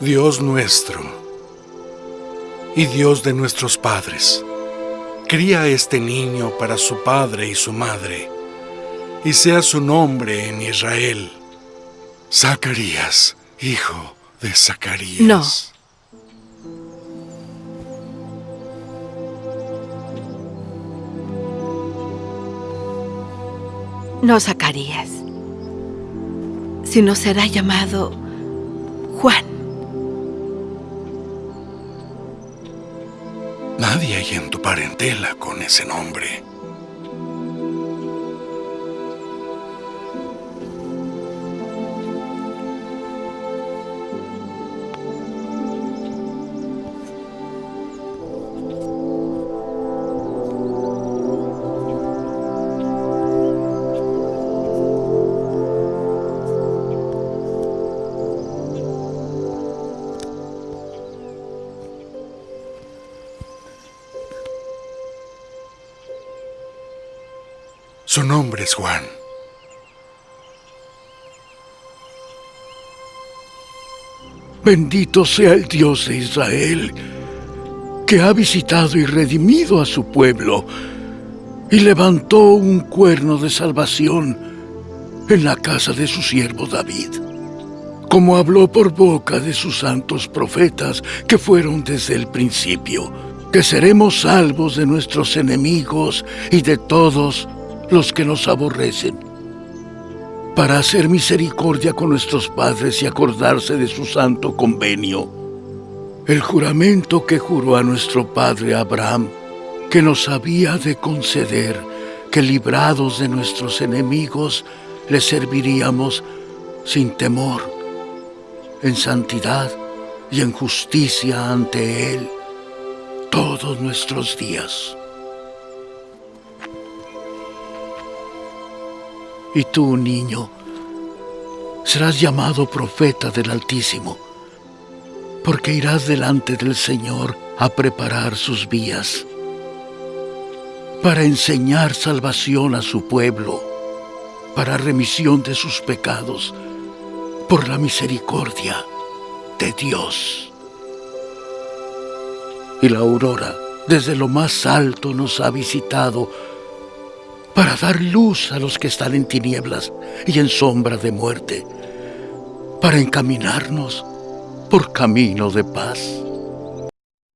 Dios nuestro y Dios de nuestros padres, cría a este niño para su padre y su madre, y sea su nombre en Israel. Zacarías, hijo de Zacarías. No. No Zacarías, sino será llamado Juan. Nadie hay en tu parentela con ese nombre. Su nombre es Juan. Bendito sea el Dios de Israel, que ha visitado y redimido a su pueblo y levantó un cuerno de salvación en la casa de su siervo David, como habló por boca de sus santos profetas que fueron desde el principio, que seremos salvos de nuestros enemigos y de todos los que nos aborrecen, para hacer misericordia con nuestros padres y acordarse de su santo convenio, el juramento que juró a nuestro padre Abraham, que nos había de conceder que librados de nuestros enemigos le serviríamos sin temor, en santidad y en justicia ante Él todos nuestros días. Y tú, niño, serás llamado profeta del Altísimo, porque irás delante del Señor a preparar sus vías, para enseñar salvación a su pueblo, para remisión de sus pecados, por la misericordia de Dios. Y la aurora desde lo más alto nos ha visitado para dar luz a los que están en tinieblas y en sombra de muerte, para encaminarnos por camino de paz.